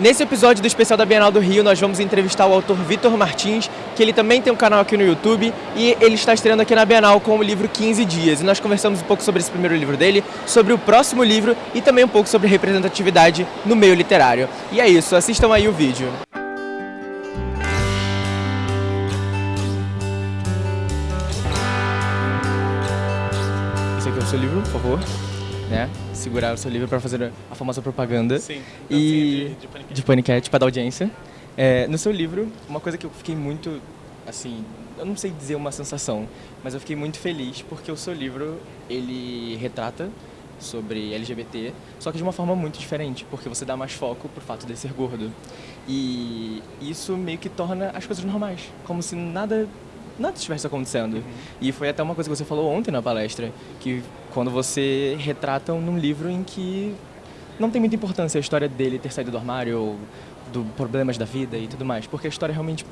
Nesse episódio do especial da Bienal do Rio, nós vamos entrevistar o autor Vitor Martins, que ele também tem um canal aqui no YouTube e ele está estreando aqui na Bienal com o livro 15 Dias. E nós conversamos um pouco sobre esse primeiro livro dele, sobre o próximo livro e também um pouco sobre representatividade no meio literário. E é isso, assistam aí o vídeo. Esse aqui é o seu livro, por favor. Né? Segurar o seu livro para fazer a famosa propaganda. Sim, e de, de paniquete. de paniquete para dar audiência. É, no seu livro, uma coisa que eu fiquei muito, assim, eu não sei dizer uma sensação, mas eu fiquei muito feliz porque o seu livro ele retrata sobre LGBT, só que de uma forma muito diferente, porque você dá mais foco pro fato de ser gordo. E isso meio que torna as coisas normais, como se nada nada estivesse acontecendo. E foi até uma coisa que você falou ontem na palestra, que quando você retrata num livro em que não tem muita importância a história dele ter saído do armário ou do problemas da vida e tudo mais, porque a história realmente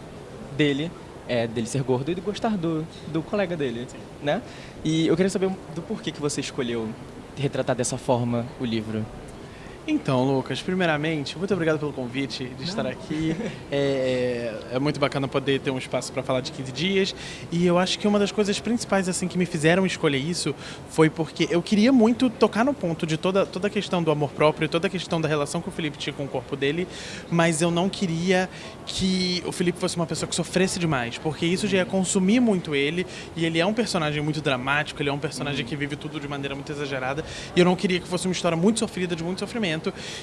dele é dele ser gordo e de gostar do, do colega dele, né? E eu queria saber do porquê que você escolheu retratar dessa forma o livro. Então, Lucas, primeiramente, muito obrigado pelo convite de estar aqui. É, é muito bacana poder ter um espaço para falar de 15 dias. E eu acho que uma das coisas principais assim que me fizeram escolher isso foi porque eu queria muito tocar no ponto de toda, toda a questão do amor próprio, toda a questão da relação que o Felipe tinha com o corpo dele, mas eu não queria que o Felipe fosse uma pessoa que sofresse demais, porque isso já ia consumir muito ele. E ele é um personagem muito dramático, ele é um personagem que vive tudo de maneira muito exagerada. E eu não queria que fosse uma história muito sofrida, de muito sofrimento.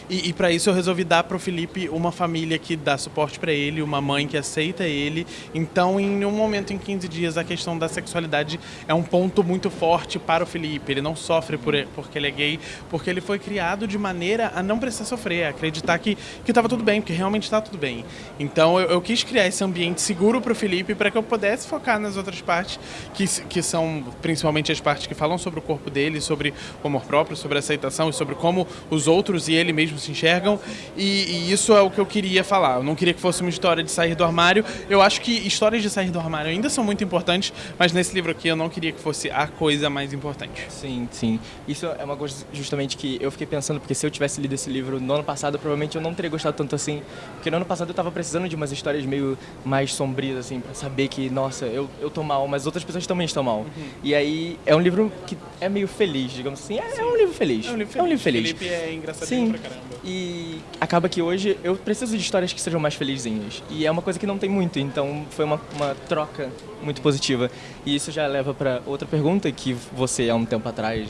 E, e para isso eu resolvi dar pro Felipe uma família que dá suporte para ele, uma mãe que aceita ele. Então, em um momento em 15 dias, a questão da sexualidade é um ponto muito forte para o Felipe. Ele não sofre por, porque ele é gay, porque ele foi criado de maneira a não precisar sofrer, a acreditar que, que tava tudo bem, porque realmente está tudo bem. Então, eu, eu quis criar esse ambiente seguro pro Felipe para que eu pudesse focar nas outras partes, que, que são principalmente as partes que falam sobre o corpo dele, sobre o amor próprio, sobre a aceitação e sobre como os outros e ele mesmo se enxergam. E, e, isso é o que eu queria falar. Eu não queria que fosse uma história de sair do armário. Eu acho que histórias de sair do armário ainda são muito importantes, mas nesse livro aqui eu não queria que fosse a coisa mais importante. Sim, sim. Isso é uma coisa justamente que eu fiquei pensando, porque se eu tivesse lido esse livro no ano passado, provavelmente eu não teria gostado tanto assim. Porque no ano passado eu tava precisando de umas histórias meio mais sombrias, assim, pra saber que, nossa, eu, eu tô mal, mas outras pessoas também estão mal. Uhum. E aí é um livro que é meio feliz, digamos assim. É, é um livro feliz. É um livro feliz. É um livro feliz. Felipe é engraçadinho Sim. pra caramba. E acaba que hoje eu preciso de histórias que sejam mais felizinhas. E é uma coisa que não tem muito, então foi uma, uma troca muito positiva. E isso já leva para outra pergunta que você, há um tempo atrás,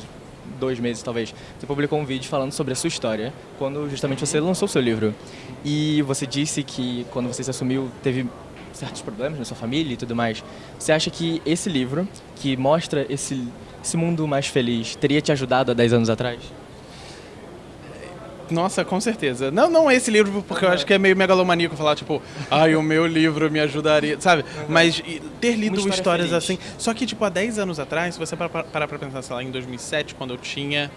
dois meses talvez, você publicou um vídeo falando sobre a sua história, quando justamente você lançou o seu livro. E você disse que quando você se assumiu, teve certos problemas na sua família e tudo mais. Você acha que esse livro, que mostra esse, esse mundo mais feliz, teria te ajudado há 10 anos atrás? Nossa, com certeza. Não, não esse livro, porque eu acho que é meio megalomaníaco falar, tipo, ai, o meu livro me ajudaria, sabe? Mas e, ter lido história histórias feliz. assim. Só que, tipo, há 10 anos atrás, se você parar pra pensar, sei lá, em 2007, quando eu tinha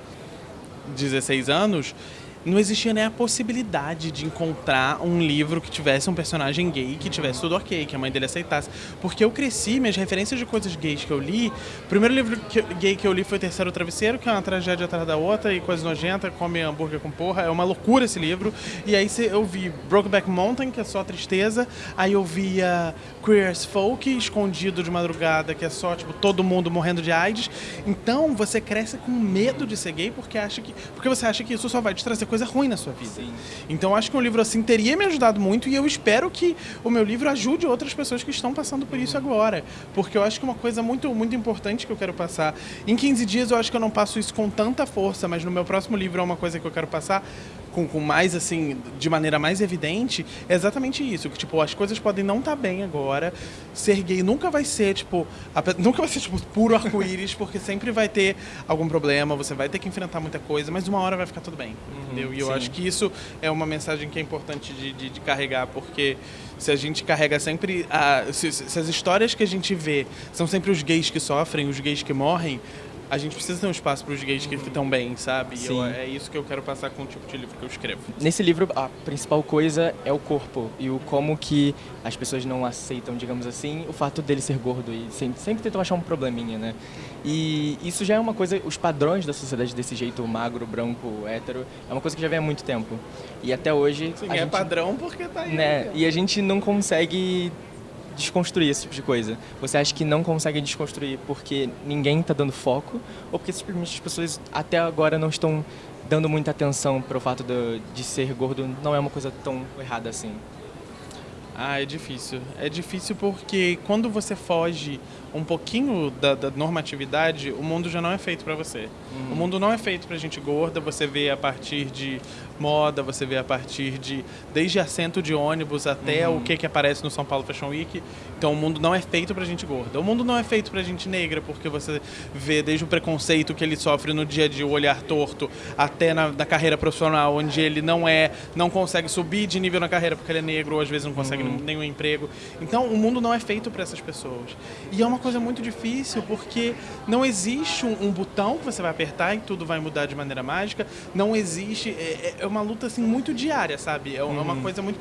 16 anos, não existia nem a possibilidade de encontrar um livro que tivesse um personagem gay, que tivesse tudo ok, que a mãe dele aceitasse. Porque eu cresci, minhas referências de coisas gays que eu li. O primeiro livro que- gay que eu li foi Terceiro Travesseiro, que é uma tragédia atrás da outra e coisa nojenta, come hambúrguer com porra. É uma loucura esse livro. E aí eu vi Brokeback Mountain, que é só tristeza. Aí eu via Queer as Folk, escondido de madrugada, que é só, tipo, todo mundo morrendo de AIDS. Então você cresce com medo de ser gay porque acha que. Porque você acha que isso só vai te trazer coisa ruim na sua vida. Sim. Então eu acho que um livro assim teria me ajudado muito e eu espero que o meu livro ajude outras pessoas que estão passando por isso agora. Porque eu acho que uma coisa muito, muito importante que eu quero passar. Em 15 dias eu acho que eu não passo isso com tanta força, mas no meu próximo livro é uma coisa que eu quero passar com, com mais assim, de maneira mais evidente, é exatamente isso. Que tipo, as coisas podem não estar bem agora. Ser gay nunca vai ser, tipo, ape- nunca vai ser tipo puro arco-íris, porque sempre vai ter algum problema, você vai ter que enfrentar muita coisa, mas uma hora vai ficar tudo bem. entendeu? E eu sim. acho que isso é uma mensagem que é importante de, de- de carregar, porque se a gente carrega sempre. A, se, se as histórias que a gente vê são sempre os gays que sofrem, os gays que morrem, a gente precisa ter um espaço para os gays que estão bem, sabe? E eu- é isso que eu quero passar com o tipo de livro que eu escrevo. Nesse livro, a principal coisa é o corpo e o como que as pessoas não aceitam, digamos assim, o fato dele ser gordo e sempre, sempre tentam achar um probleminha, né? E isso já é uma coisa, os padrões da sociedade desse jeito magro, branco, hétero, é uma coisa que já vem há muito tempo. E até hoje Sim, é gente, padrão porque tá aí. né? E a gente não consegue desconstruir esse tipo de coisa. Você acha que não consegue desconstruir porque ninguém está dando foco ou porque simplesmente as pessoas até agora não estão dando muita atenção para o fato de, de ser gordo não é uma coisa tão errada assim? Ah, é difícil. É difícil porque quando você foge um pouquinho da, da normatividade, o mundo já não é feito pra você. O mundo não é feito pra gente gorda, você vê a partir de moda, você vê a partir de desde assento de ônibus até o que que aparece no São Paulo Fashion Week. Então o mundo não é feito pra gente gorda. O mundo não é feito pra gente negra, porque você vê desde o preconceito que ele sofre no dia a dia, o olhar torto, até na, na carreira profissional, onde ele não é, não consegue subir de nível na carreira porque ele é negro, ou às vezes não consegue nenhum emprego. Então o mundo não é feito pra essas pessoas. E é uma coisa muito difícil porque não existe um, um botão que você vai apertar e tudo vai mudar de maneira mágica. Não existe. É, é uma luta assim muito diária, sabe? É uma coisa muito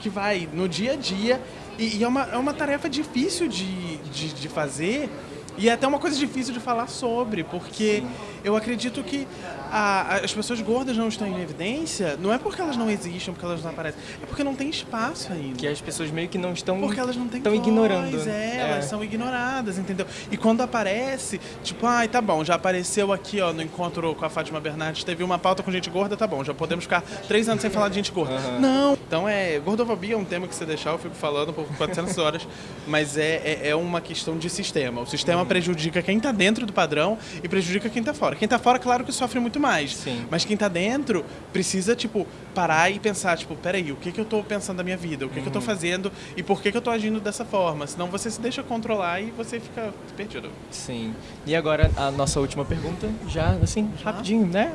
que vai no dia a dia e, e é, uma, é uma tarefa difícil de, de, de fazer. E é até uma coisa difícil de falar sobre, porque eu acredito que a- as pessoas gordas não estão em evidência, não é porque elas não existem, porque elas não aparecem, é porque não tem espaço ainda. Que as pessoas meio que não estão Porque elas não têm estão ignorando. É, É. elas são ignoradas, entendeu? E quando aparece, tipo, ai, tá bom, já apareceu aqui, ó, no encontro com a Fátima Bernardes, teve uma pauta com gente gorda, tá bom, já podemos ficar três anos sem falar de gente gorda. Não! Então é, gordofobia é um tema que você deixar, eu fico falando por 400 horas, mas é, é, é uma questão de sistema. O sistema prejudica quem tá dentro do padrão e prejudica quem tá fora. Quem tá fora, claro que sofre muito mais. Sim. Mas quem tá dentro precisa, tipo, parar e pensar, tipo, peraí, o que que eu tô pensando da minha vida? O que que eu tô fazendo e por que que eu tô agindo dessa forma? Senão você se deixa controlar e você fica perdido. Sim. E agora a nossa última pergunta, já assim, rapidinho, né?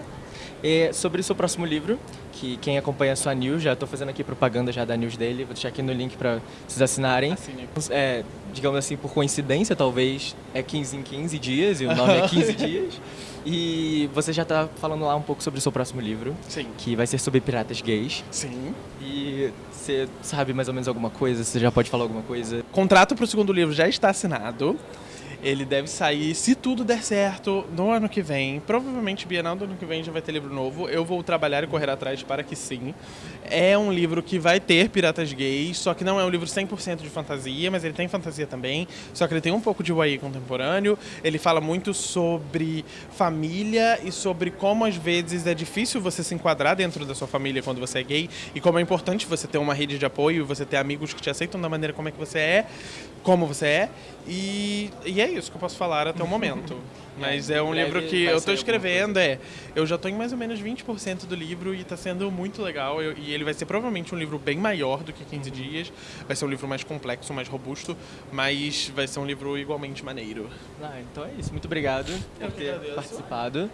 É sobre o seu próximo livro, que quem acompanha a sua news, já estou fazendo aqui propaganda já da news dele, vou deixar aqui no link para vocês assinarem. Assine. É, digamos assim, por coincidência, talvez, é 15 em 15 dias, e o nome é 15 dias. E você já está falando lá um pouco sobre o seu próximo livro, Sim. que vai ser sobre piratas gays. Sim. E você sabe mais ou menos alguma coisa? Você já pode falar alguma coisa? Contrato pro segundo livro já está assinado. Ele deve sair, se tudo der certo, no ano que vem. Provavelmente Bienal do ano que vem já vai ter livro novo. Eu vou trabalhar e correr atrás para que sim. É um livro que vai ter piratas gays, só que não é um livro 100% de fantasia, mas ele tem fantasia também. Só que ele tem um pouco de YA contemporâneo. Ele fala muito sobre família e sobre como às vezes é difícil você se enquadrar dentro da sua família quando você é gay e como é importante você ter uma rede de apoio, você ter amigos que te aceitam da maneira como é que você é, como você é. E, e é isso que eu posso falar até o momento. Mas é um livro que eu estou escrevendo, é. Eu já estou em mais ou menos 20% do livro e está sendo muito legal. Eu- e ele vai ser provavelmente um livro bem maior do que 15 dias. Vai ser um livro mais complexo, mais robusto, mas vai ser um livro igualmente maneiro. Ah, então é isso. Muito obrigado Eu por ter agradeço. participado.